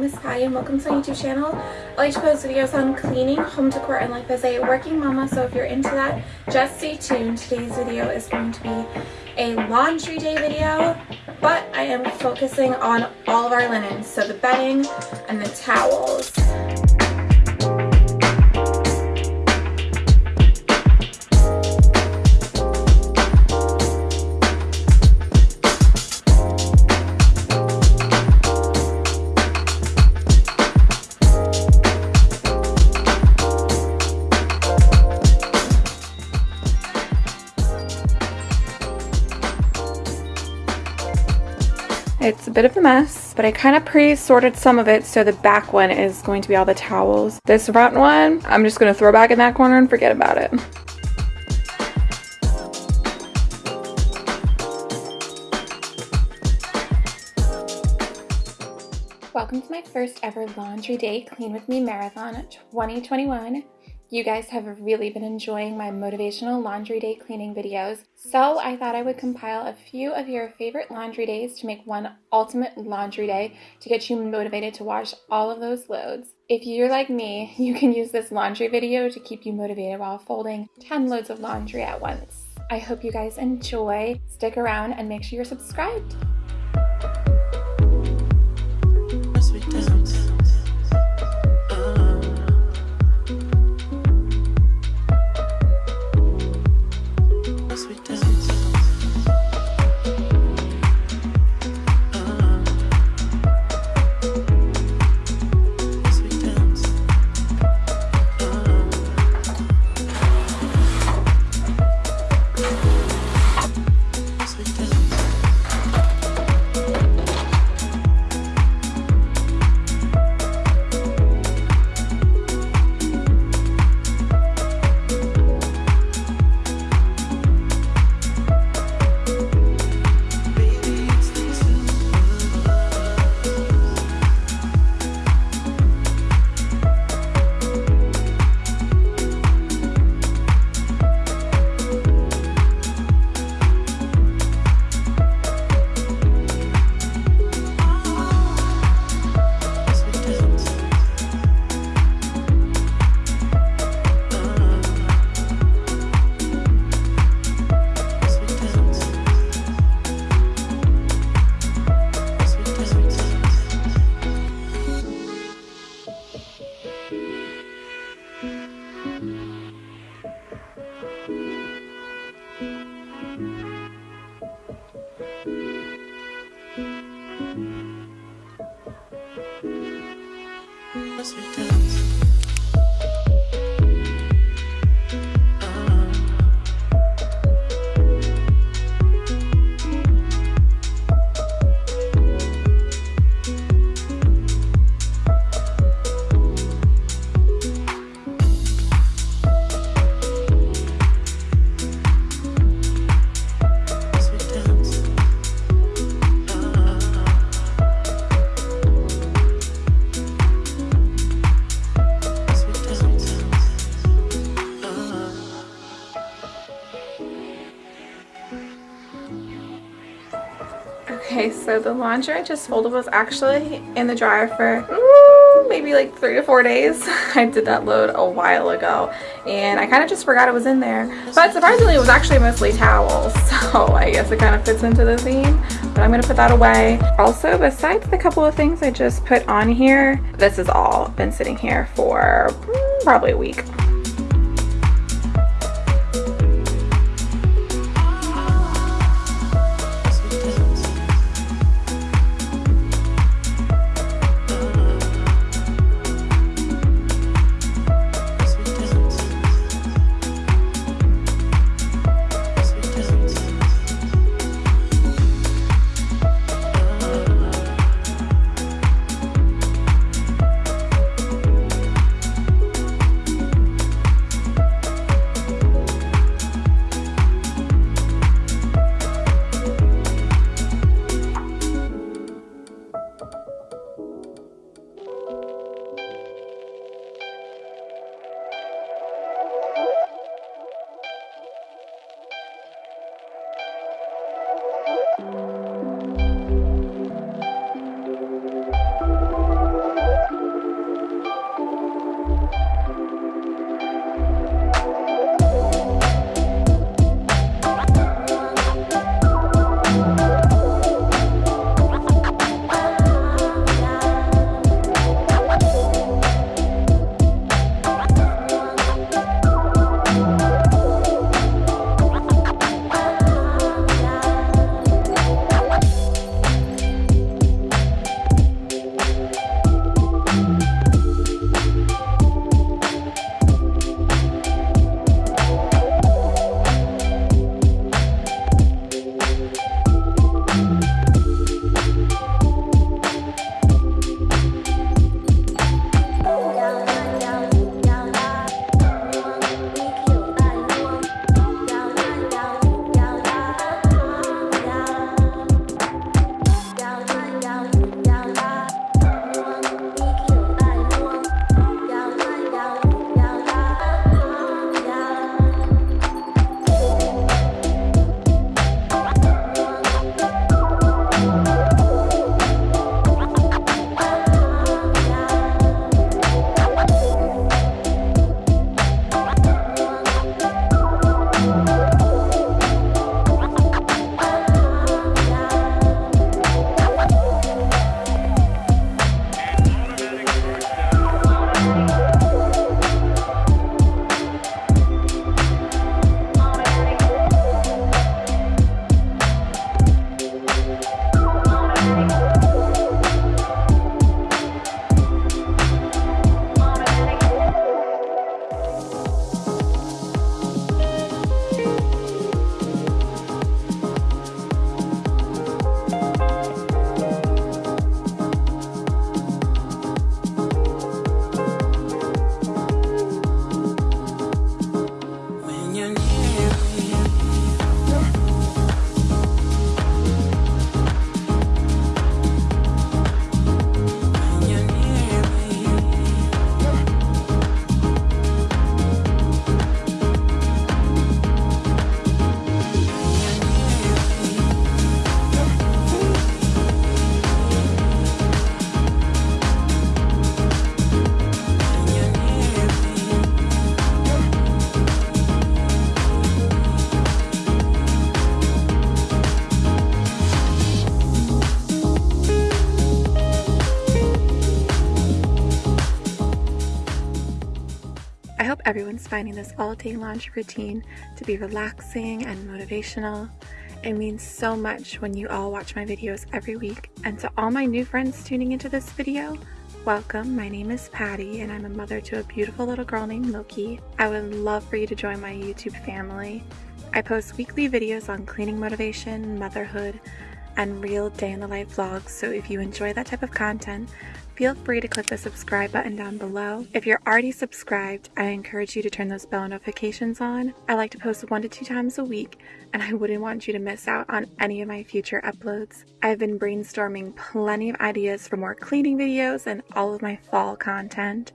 name is Patty and welcome to my YouTube channel. I like to post videos on cleaning, home decor, and life as a working mama, so if you're into that, just stay tuned. Today's video is going to be a laundry day video, but I am focusing on all of our linens, so the bedding and the towels. Bit of a mess, but I kind of pre-sorted some of it so the back one is going to be all the towels. This front one, I'm just going to throw back in that corner and forget about it. Welcome to my first ever laundry day clean with me marathon 2021. You guys have really been enjoying my motivational laundry day cleaning videos, so I thought I would compile a few of your favorite laundry days to make one ultimate laundry day to get you motivated to wash all of those loads. If you're like me, you can use this laundry video to keep you motivated while folding 10 loads of laundry at once. I hope you guys enjoy. Stick around and make sure you're subscribed. So the laundry I just folded was actually in the dryer for maybe like three to four days. I did that load a while ago and I kind of just forgot it was in there. But surprisingly, it was actually mostly towels. So I guess it kind of fits into the theme. But I'm to put that away. Also, besides the couple of things I just put on here, this has all been sitting here for probably a week. Finding this all day laundry routine to be relaxing and motivational. It means so much when you all watch my videos every week. And to all my new friends tuning into this video, welcome. My name is Patty and I'm a mother to a beautiful little girl named Loki. I would love for you to join my YouTube family. I post weekly videos on cleaning motivation, motherhood, and real day in the life vlogs. So if you enjoy that type of content, feel free to click the subscribe button down below. If you're already subscribed, I encourage you to turn those bell notifications on. I like to post one to two times a week, and I wouldn't want you to miss out on any of my future uploads. I've been brainstorming plenty of ideas for more cleaning videos and all of my fall content.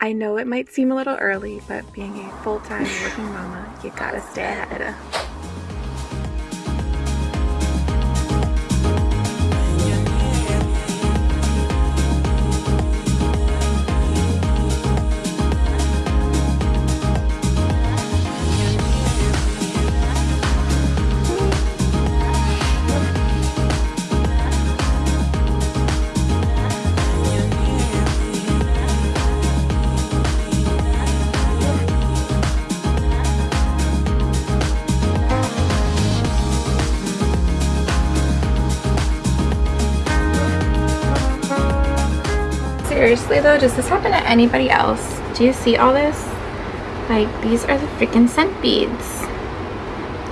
I know it might seem a little early, but being a full-time working mama, you gotta stay ahead. Seriously though, does this happen to anybody else? Do you see all this? Like, these are the freaking scent beads.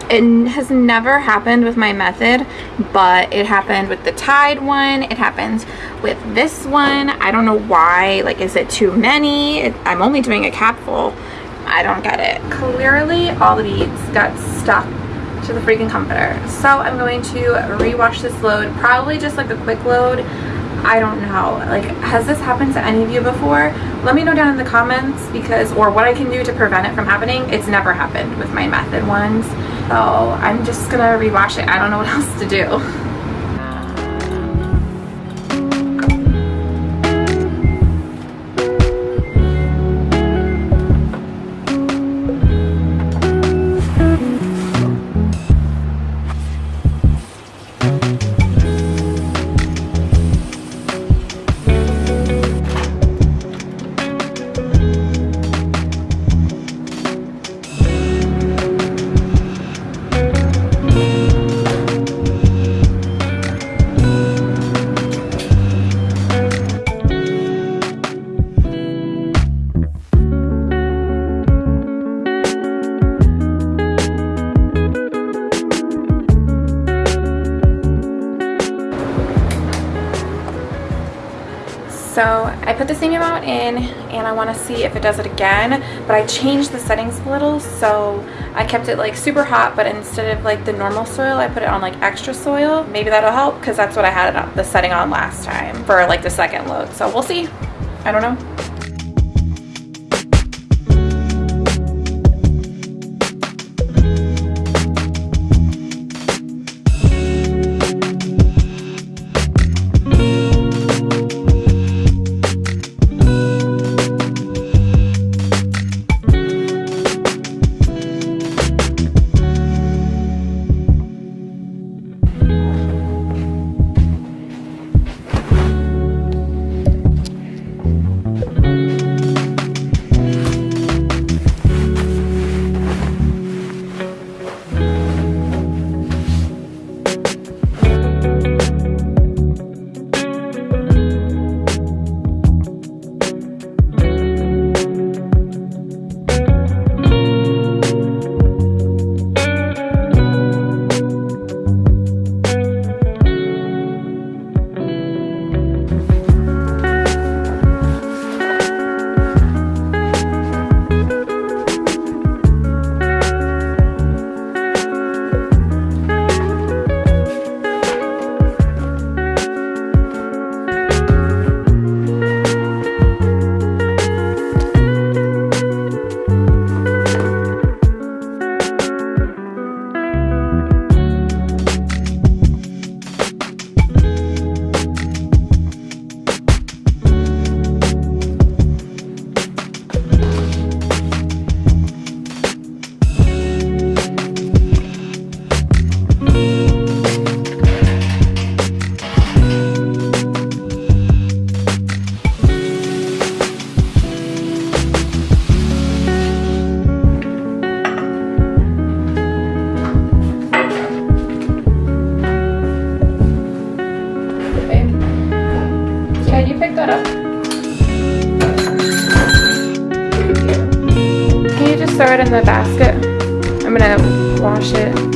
It has never happened with my method, but it happened with the Tide one. It happens with this one. I don't know why. Like, is it too many? It, I'm only doing a capful. I don't get it. Clearly, all the beads got stuck to the freaking comforter. So I'm going to rewash this load, probably just like a quick load. I don't know. Like, has this happened to any of you before? Let me know down in the comments because, or what I can do to prevent it from happening. It's never happened with my method ones. So I'm just gonna rewash it. I don't know what else to do. So I put the same amount in and I want to see if it does it again, but I changed the settings a little. So I kept it like super hot, but instead of like the normal soil, I put it on like extra soil. Maybe that'll help because that's what I had on the setting on last time for like the second load. So we'll see. I don't know. In the basket? I'm gonna wash it.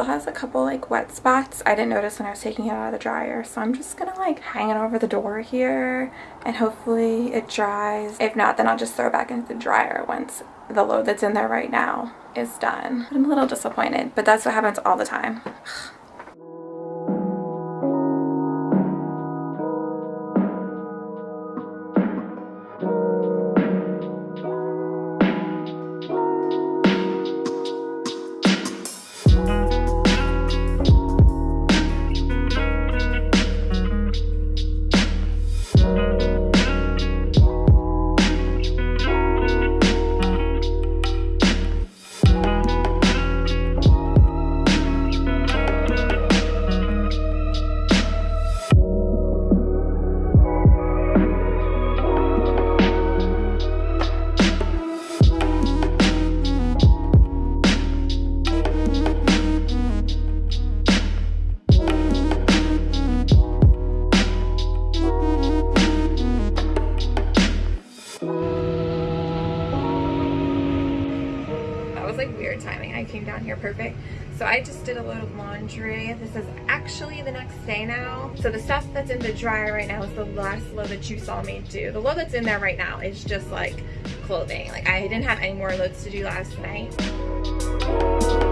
Still has a couple like wet spots. I didn't notice when I was taking it out of the dryer. So I'm just gonna like hang it over the door here and hopefully it dries. If not, then I'll just throw it back into the dryer once the load that's in there right now is done. I'm a little disappointed, but that's what happens all the time. Like weird timing. I came down here perfect. So I just did a load of laundry. This is actually the next day now. So the stuff that's in the dryer right now is the last load that you saw me do. The load that's in there right now is just like clothing. Like I didn't have any more loads to do last night.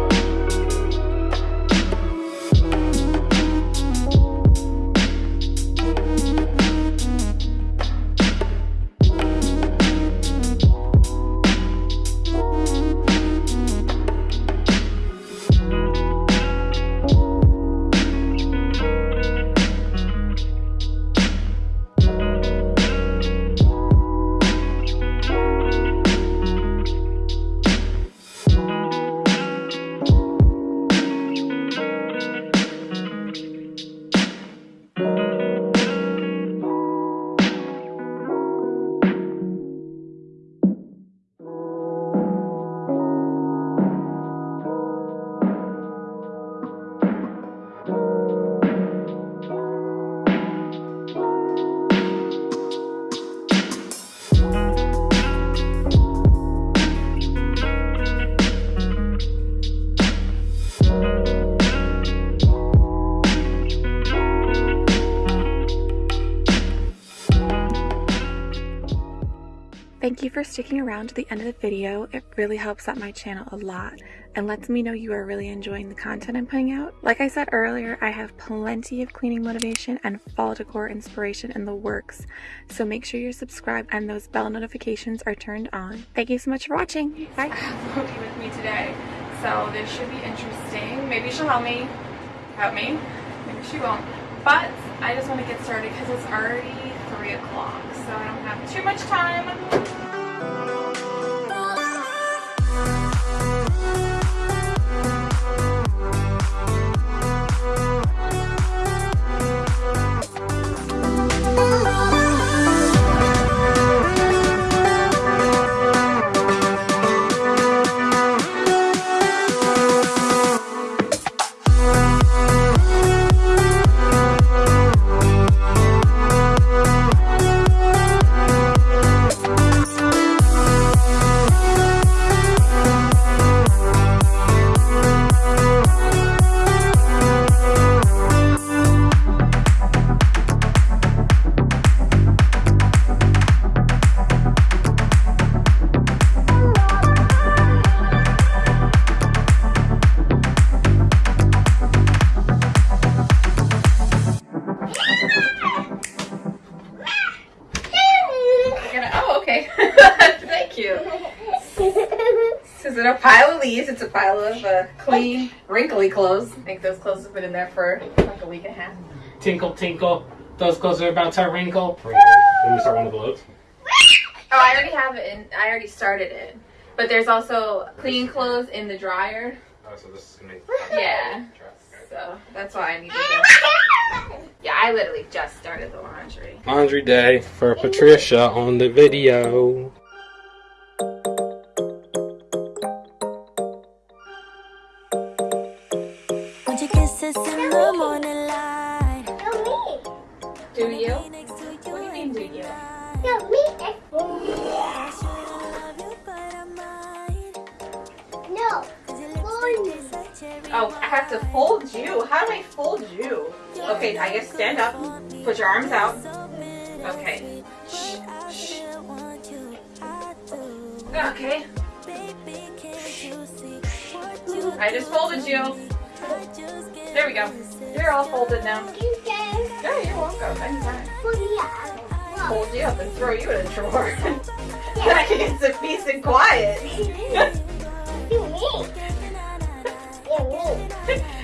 Sticking around to the end of the video. It really helps out my channel a lot and lets me know you are really enjoying the content I'm putting out. Like I said earlier, I have plenty of cleaning motivation and fall decor inspiration in the works, so make sure you're subscribed and those bell notifications are turned on. Thank you so much for watching. Bye. Pokey with me today, so this should be interesting. Maybe she'll help me. Help me. Maybe she won't. But I just want to get started because it's already 3 o'clock, so I don't have too much time. Thank you. It's a pile of uh, clean, wrinkly clothes. I think those clothes have been in there for like a week and a half. Tinkle, tinkle. Those clothes are about to wrinkle. Can we start one of the loads? Oh, I already have it, and I already started it. But there's also clean clothes in the dryer. Oh, so this is gonna make. Yeah. So that's why I need to. Yeah, I literally just started the laundry. Laundry day for Patricia on the video. Arms out. Okay. Shh, shh. want you, I do. Okay. Baby, can't you see what you I just folded you. There we go. You're all folded now. Yeah, you're welcome. Anytime. Fold you up and throw you in a drawer. then I can get some peace and quiet.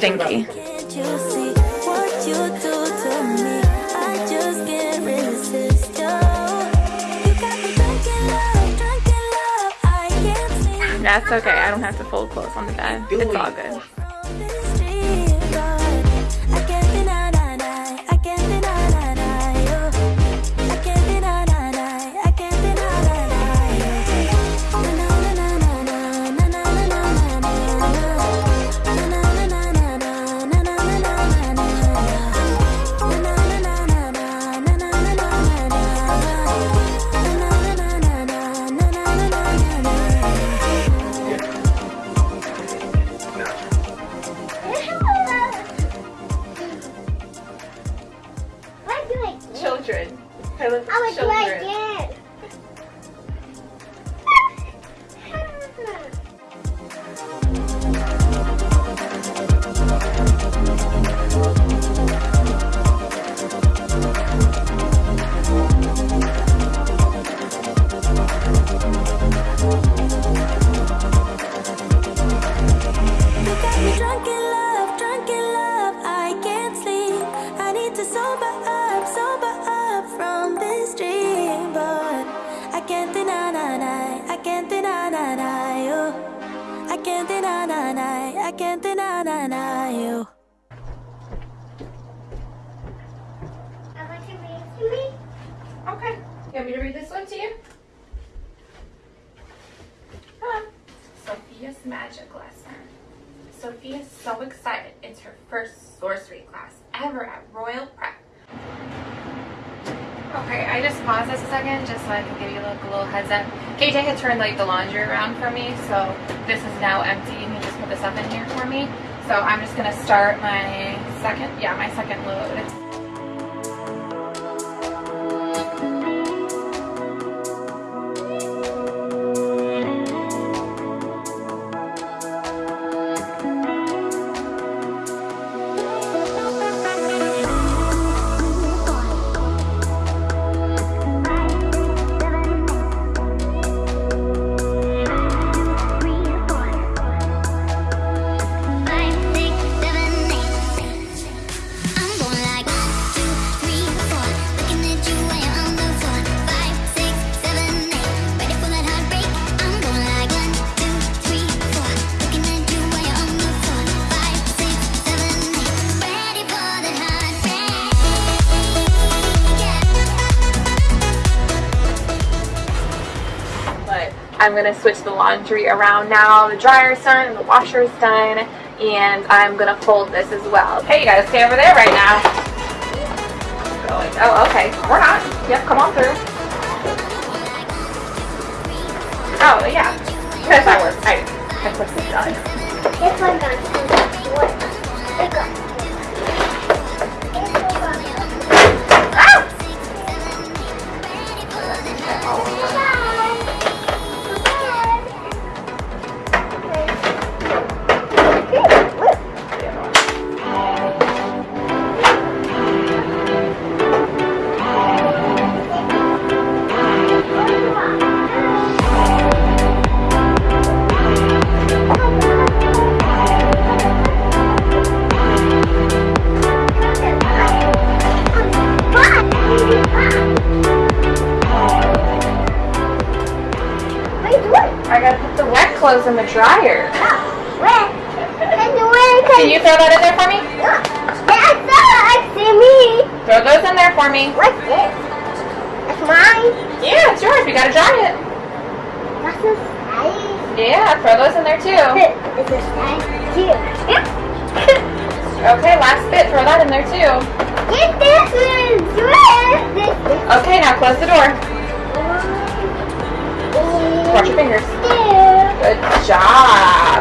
see That's okay. I don't have to fold clothes on the bed. It's all good. can't deny, nah, nah, I can't deny, nah, nah, you. I can't deny, nah, nah, I can't deny, nah, nah, me. Okay. You want me to read this one to you? Sofia's magic lesson. Sofia's so excited. It's her first sorcery class ever at Royal Prep. Okay, I just paused this a second just so I can give you like a little heads up. KJ had turned like the laundry around for me, so this is now empty and he just put this up in here for me. So I'm just gonna start my second, yeah, my second load. I'm gonna switch the laundry around now. The dryer's done and the washer's done, and I'm gonna fold this as well. Okay, you gotta stay over there right now. Oh, okay. We're not. Yep, come on through. Oh, yeah. Yes, that works. I, put this done. This one got It's a size too. Okay, last bit. Throw that in there too. Get this one. Okay, now close the door. Watch your fingers. Good job.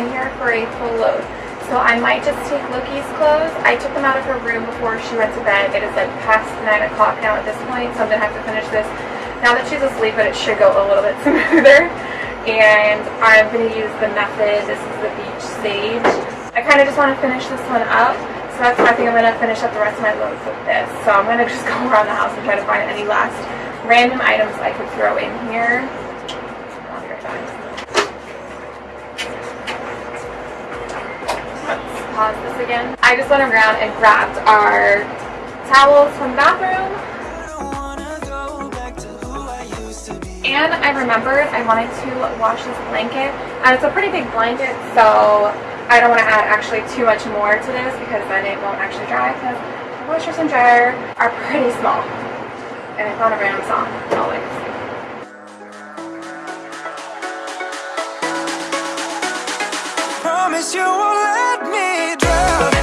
In here for a full load. So I might just take Loki's clothes. I took them out of her room before she went to bed. It is like past 9 o'clock now at this point, so I'm going to have to finish this now that she's asleep, but it should go a little bit smoother. And I'm going to use the method. This is the Beach Sage. I kind of just want to finish this one up. So that's why I think I'm going to finish up the rest of my loads with this. So I'm going to just go around the house and try to find any last random items I could throw in here. Pause this again. I just went around and grabbed our towels from the bathroom. And I remembered I wanted to wash this blanket. And it's a pretty big blanket, so I don't want to add actually too much more to this because then it won't actually dry because the washers and dryer are pretty small. And I found a on Amazon, always. Promise you won't let me drown.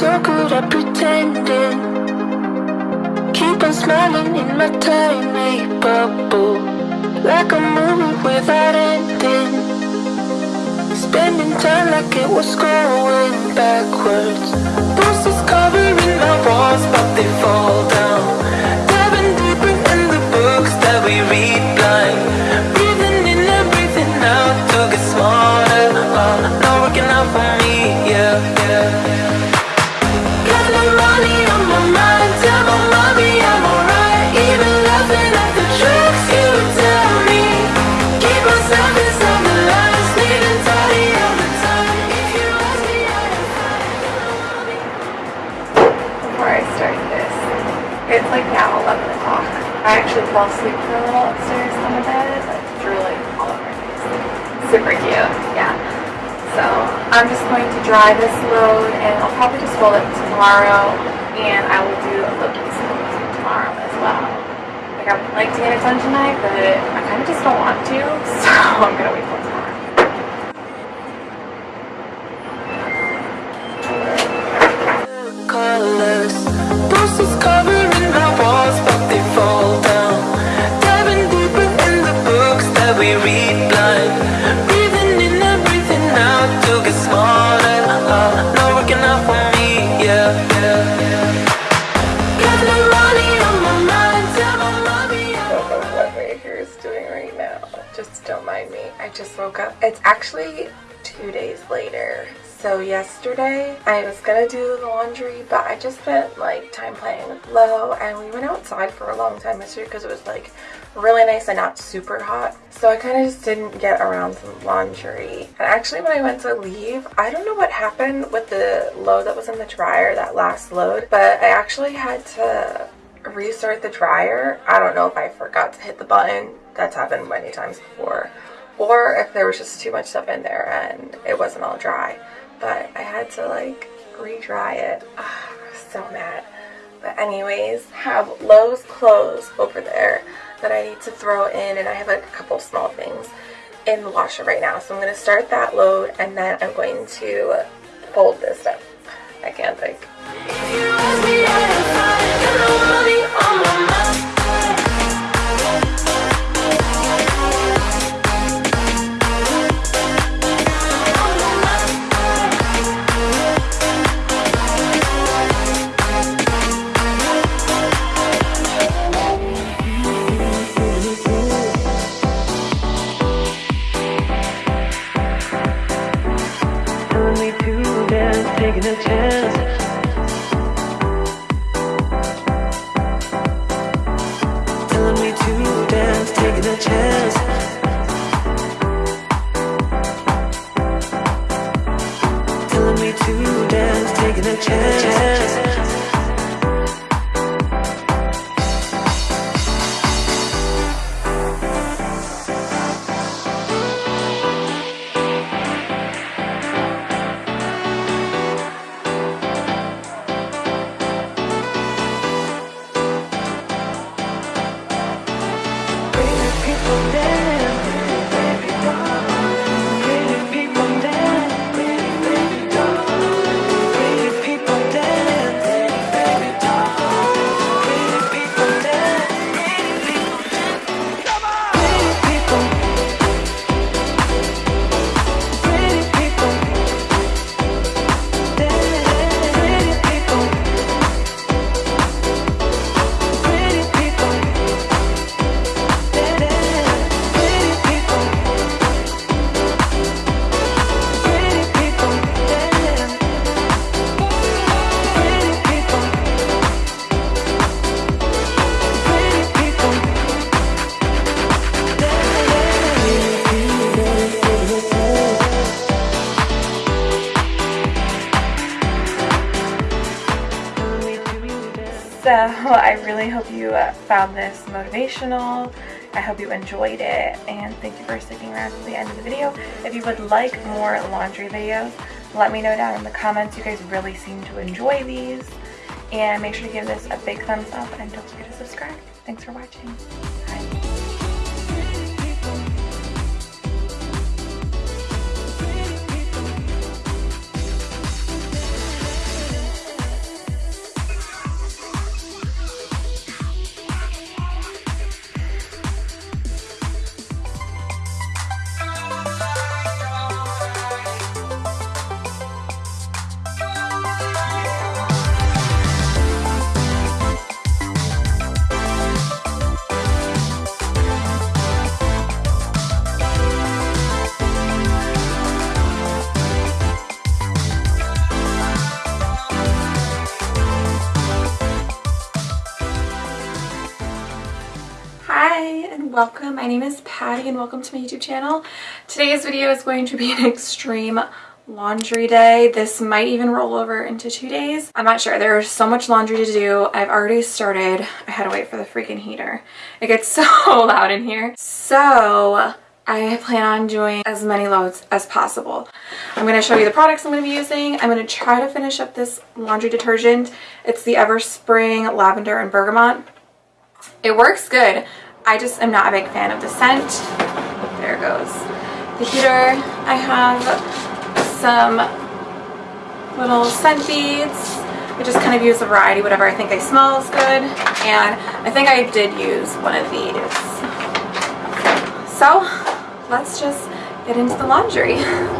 So good at pretending. Keep on smiling in my tiny bubble. Like a movie without ending. Spending time like it was going backwards. Bruises covering my walls, but they fall down. Diving deeper in the books that we read blind. Fell asleep for a little upstairs on the bed, like drooling all over. Super cute, yeah. So I'm just going to dry this load and I'll probably just fold it tomorrow and I will do a load tomorrow as well. Like I would like to get it done tonight, but I kind of just don't want to, so I'm gonna wait till woke up. It's actually two days later. So yesterday I was gonna do the laundry, but I just spent like time playing with Lo and we went outside for a long time yesterday because it was like really nice and not super hot. So I kind of just didn't get around to laundry. And actually when I went to leave, I don't know what happened with the load that was in the dryer, that last load, but I actually had to restart the dryer. I don't know if I forgot to hit the button. That's happened many times before. Or if there was just too much stuff in there and it wasn't all dry. But I had to like re-dry it. Ah, so mad. But anyways, have Lo's clothes over there that I need to throw in and I have like a couple small things in the washer right now. So I'm going to start that load and then I'm going to fold this up. I can't think. Found this motivational. I hope you enjoyed it and thank you for sticking around to the end of the video. If you would like more laundry videos, let me know down in the comments. You guys really seem to enjoy these. And make sure to give this a big thumbs up and don't forget to subscribe. Thanks for watching. Name is Patty and welcome to my YouTube channel. Today's video is going to be an extreme laundry day. This might even roll over into two days. I'm not sure. There's so much laundry to do. I've already started. I had to wait for the freaking heater. It gets so loud in here. So I plan on doing as many loads as possible. I'm going to show you the products I'm going to be using. I'm going to try to finish up this laundry detergent. It's the Everspring Lavender and Bergamot. It works good. I just am not a big fan of the scent. There it goes. The heater, I have some little scent beads. I just kind of use a variety, whatever I think I smells good. And I think I did use one of these. So let's just get into the laundry.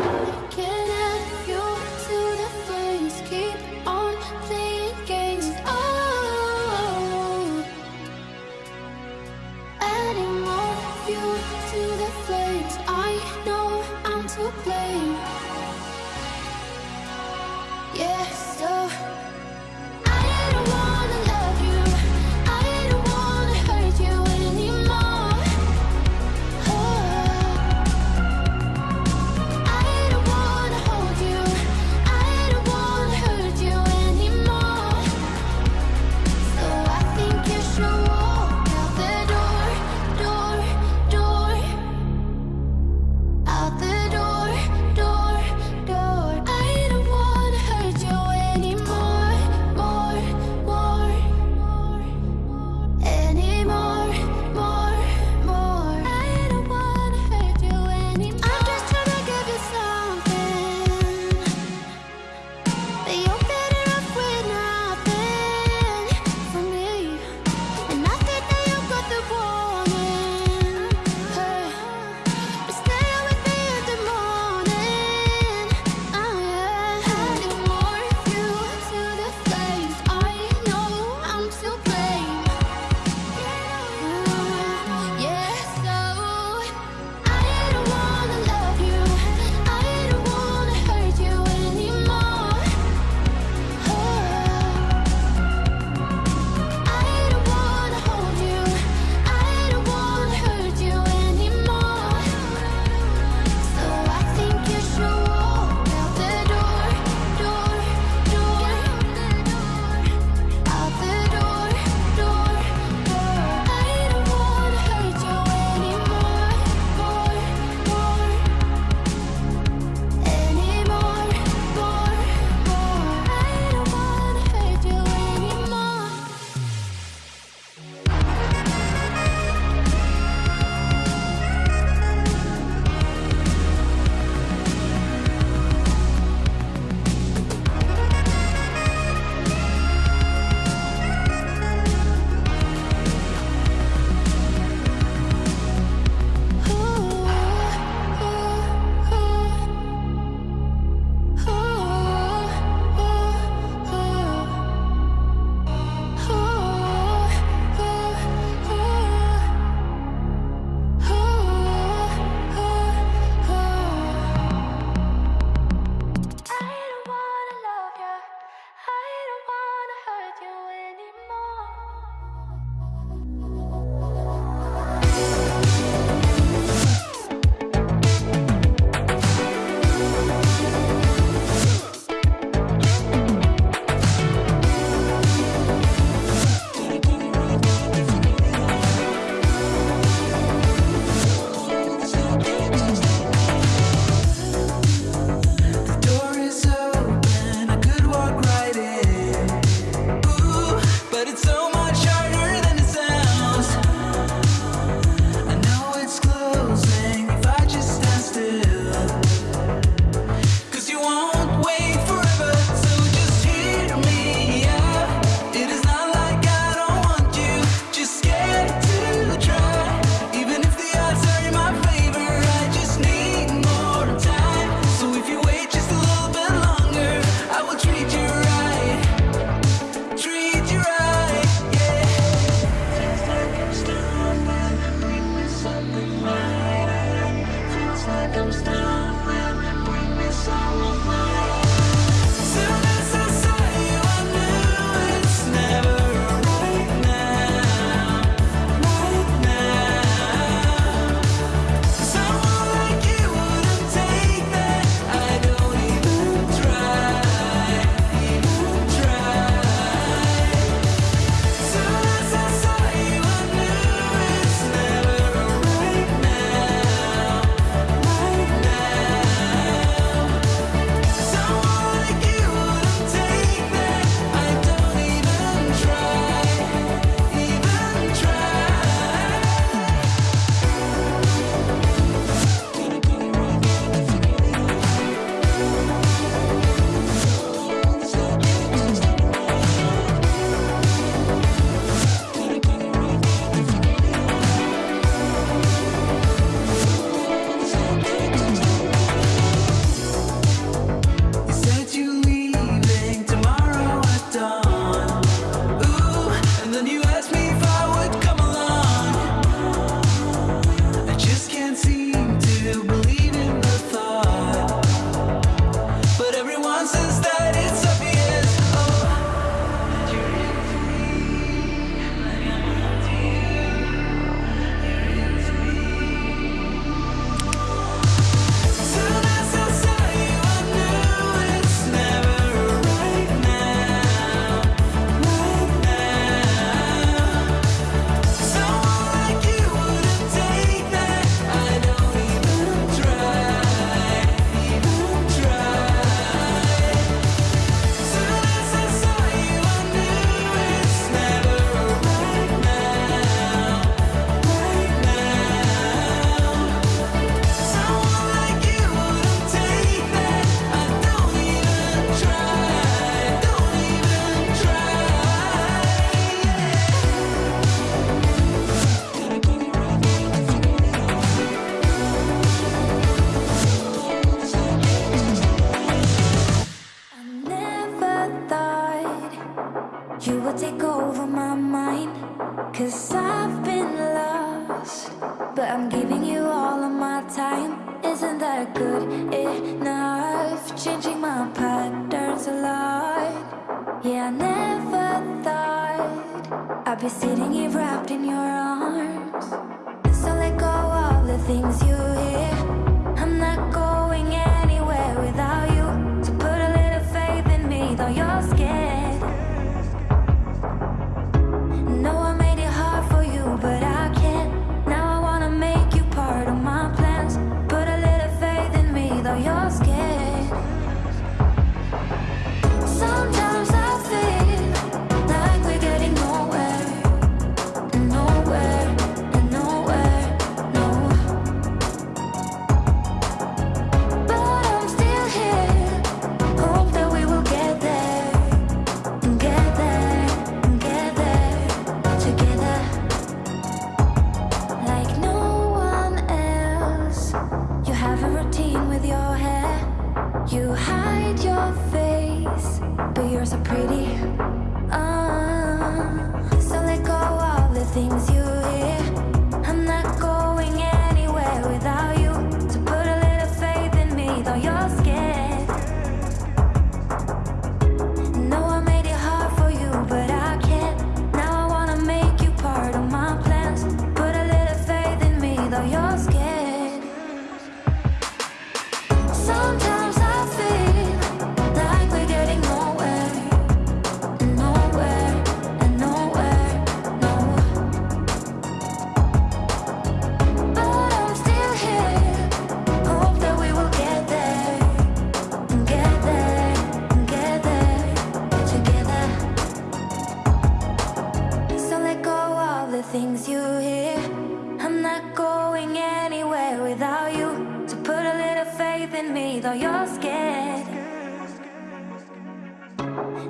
be sitting here right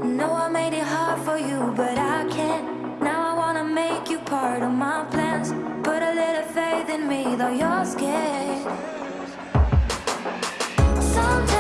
No, I made it hard for you, but I can't. Now I wanna make you part of my plans. Put a little faith in me, though you're scared. Sometimes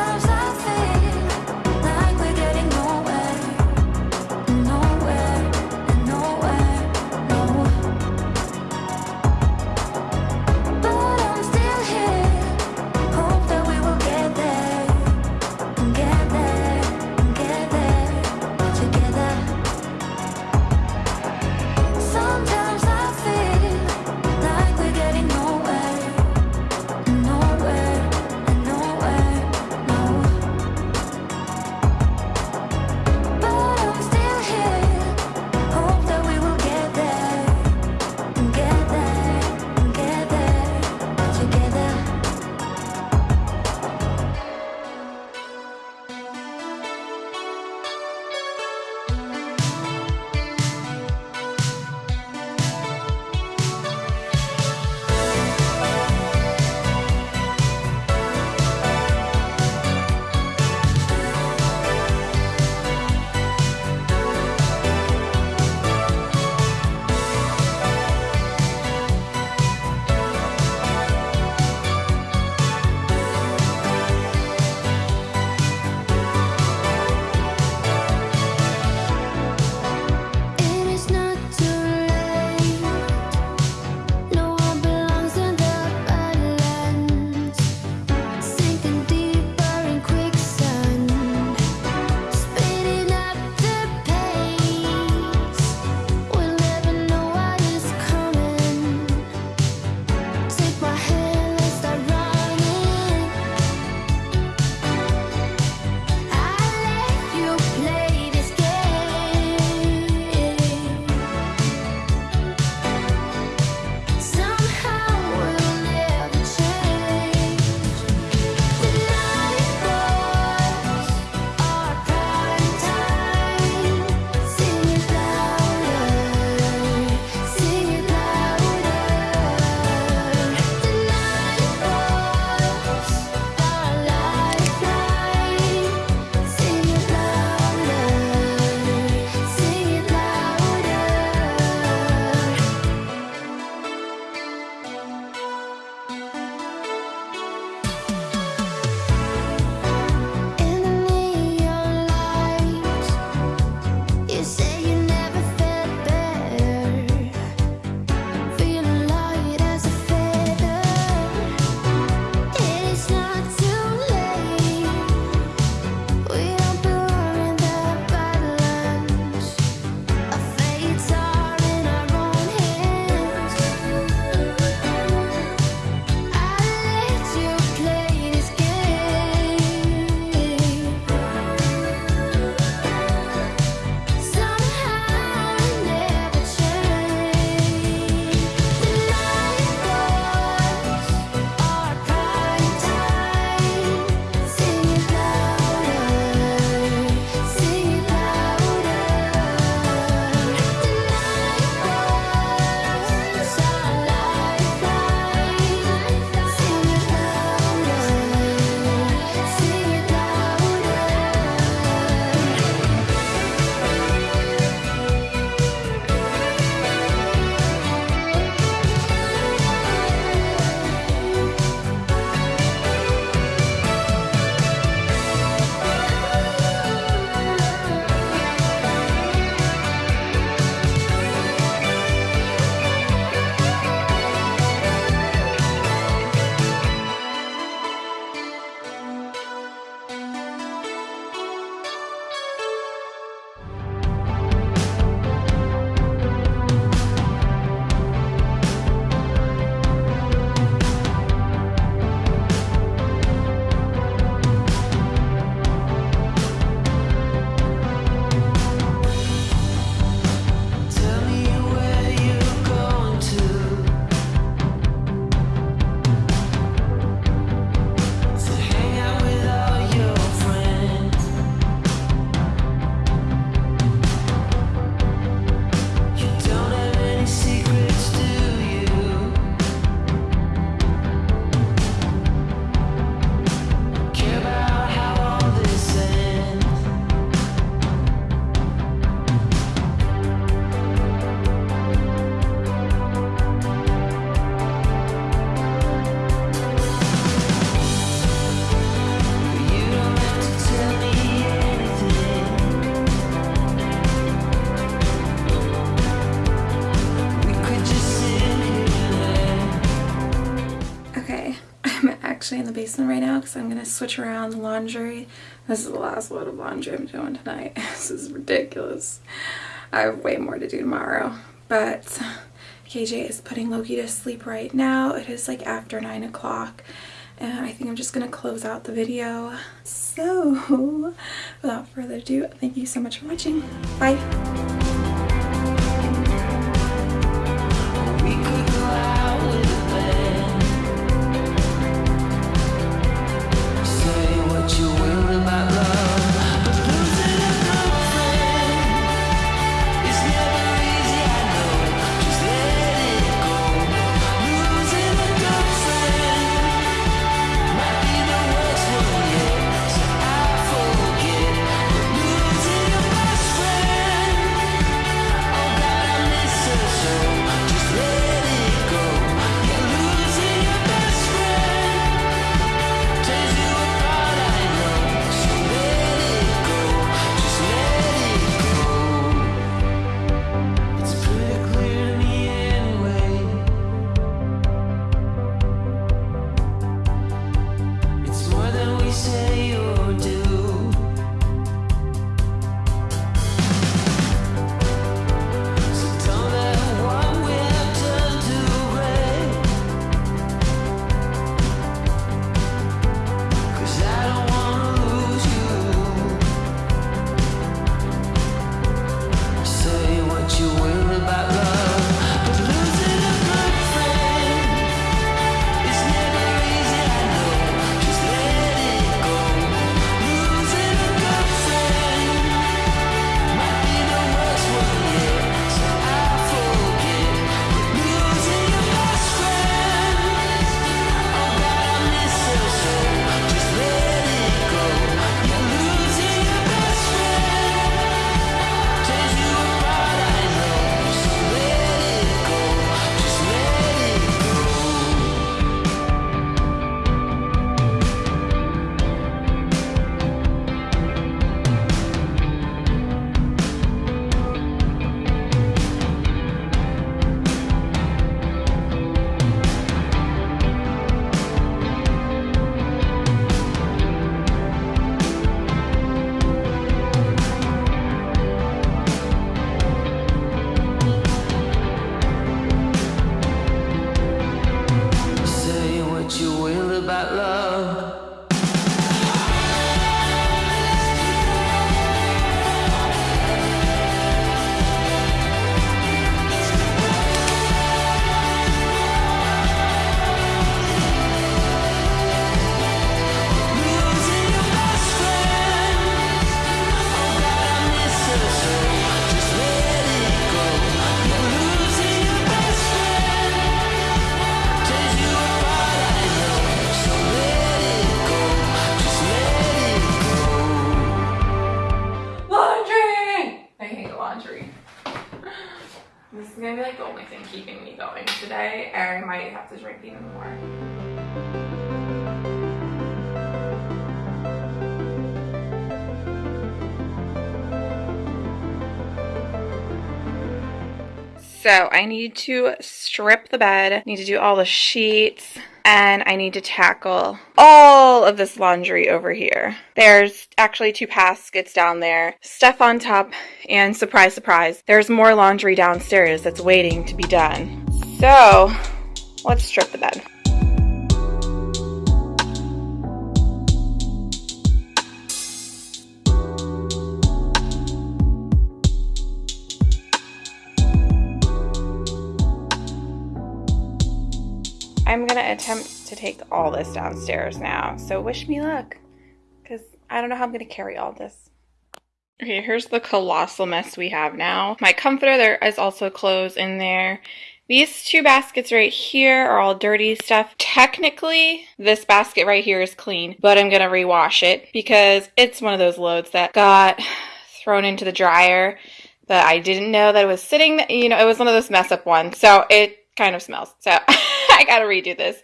one right now because I'm going to switch around the laundry. This is the last load of laundry I'm doing tonight. this is ridiculous. I have way more to do tomorrow. But KJ is putting Loki to sleep right now. It is like after 9 o'clock. And I think I'm just going to close out the video. So, without further ado, thank you so much for watching. Bye. So I need to strip the bed, need to do all the sheets, and I need to tackle all of this laundry over here. There's actually two baskets down there, stuff on top, and surprise, surprise, there's more laundry downstairs that's waiting to be done. So let's strip the bed. I'm gonna attempt to take all this downstairs now. So wish me luck, because I don't know how I'm gonna carry all this. Okay, here's the colossal mess we have now. My comforter, there is also clothes in there. These two baskets right here are all dirty stuff. Technically, this basket right here is clean, but I'm gonna rewash it because it's one of those loads that got thrown into the dryer that I didn't know that it was sitting, you know, it was one of those mess up ones. So it kind of smells. So I gotta redo this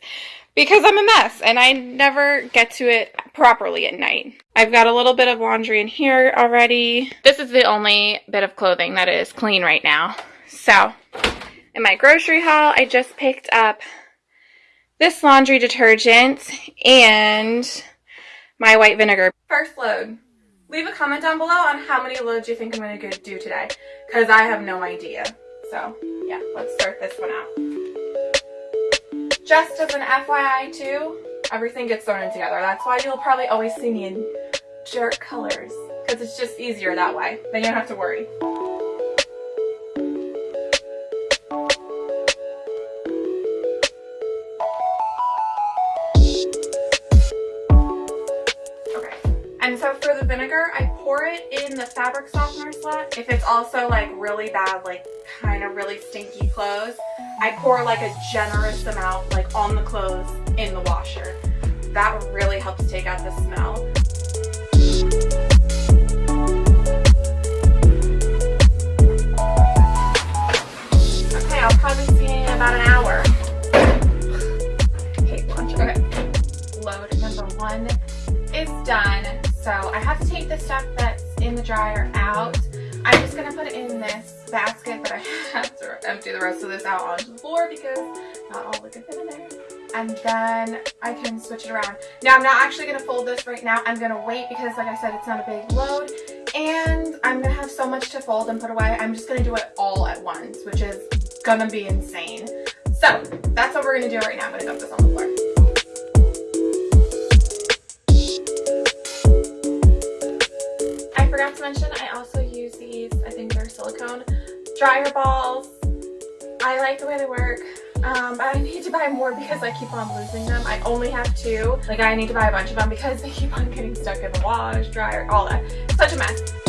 because I'm a mess and I never get to it properly at night. I've got a little bit of laundry in here already. This is the only bit of clothing that is clean right now. So in my grocery haul, I just picked up this laundry detergent and my white vinegar. First load. Leave a comment down below on how many loads you think I'm going to do today because I have no idea. So yeah, let's start this one out. Just as an FYI too, everything gets thrown in together. That's why you'll probably always see me in dark colors because it's just easier that way. Then you don't have to worry. Okay. And so for the vinegar, I pour it in the fabric softener slot. If it's also like really bad, like kind of really stinky clothes, I pour like a generous amount like on the clothes in the washer. That really helps take out the smell. Okay, I'll probably see you in about an hour. Okay. Load number one is done. So I have to take the stuff that's in the dryer out. I'm just gonna put it in this basket, but I have to empty the rest of this out onto the floor because not all the good fit in there. And then I can switch it around. Now I'm not actually gonna fold this right now. I'm gonna wait because like I said, it's not a big load. And I'm gonna have so much to fold and put away. I'm just gonna do it all at once, which is gonna be insane. So that's what we're gonna do right now. I'm gonna dump this on the floor. I forgot to mention I also use these, I think they're silicone dryer balls. I like the way they work. Um, I need to buy more because I keep on losing them. I only have two. Like I need to buy a bunch of them because they keep on getting stuck in the wash, dryer, all that. Such a mess.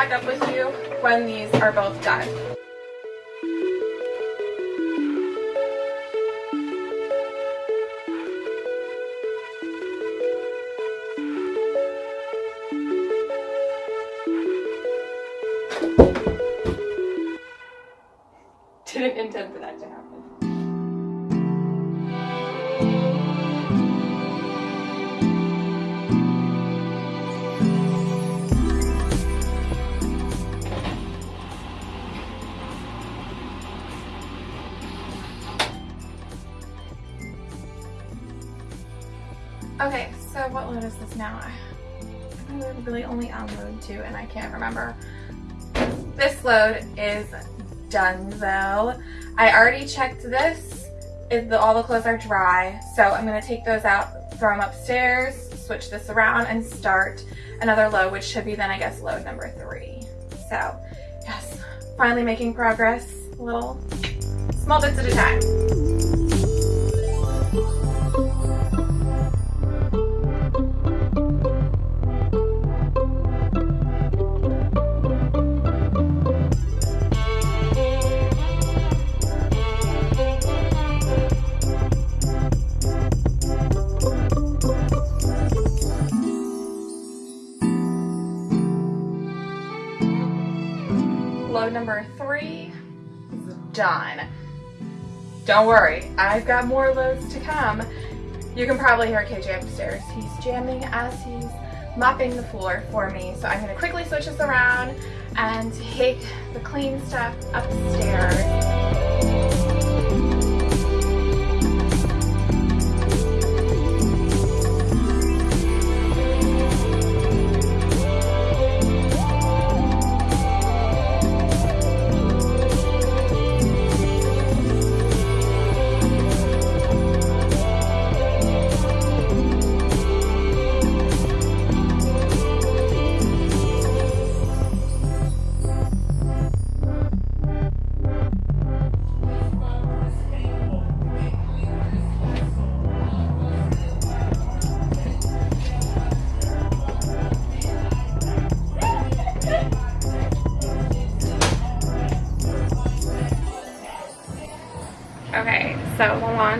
Back up with you when these are both done. Now? I really only on load two and I can't remember. This load is done though. I already checked this. The, all the clothes are dry, so I'm gonna take those out, throw them upstairs, switch this around and start another load, which should be then I guess load number three. So yes, finally making progress, little small bits at a time. Don't worry, I've got more loads to come. You can probably hear KJ upstairs. He's jamming as he's mopping the floor for me. So I'm gonna quickly switch this around and take the clean stuff upstairs.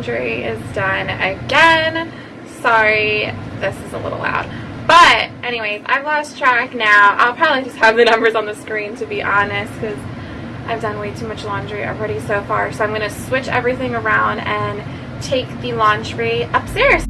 laundry is done again. Sorry, this is a little loud. But anyways, I've lost track now. I'll probably just have the numbers on the screen to be honest because I've done way too much laundry already so far. So I'm going to switch everything around and take the laundry upstairs.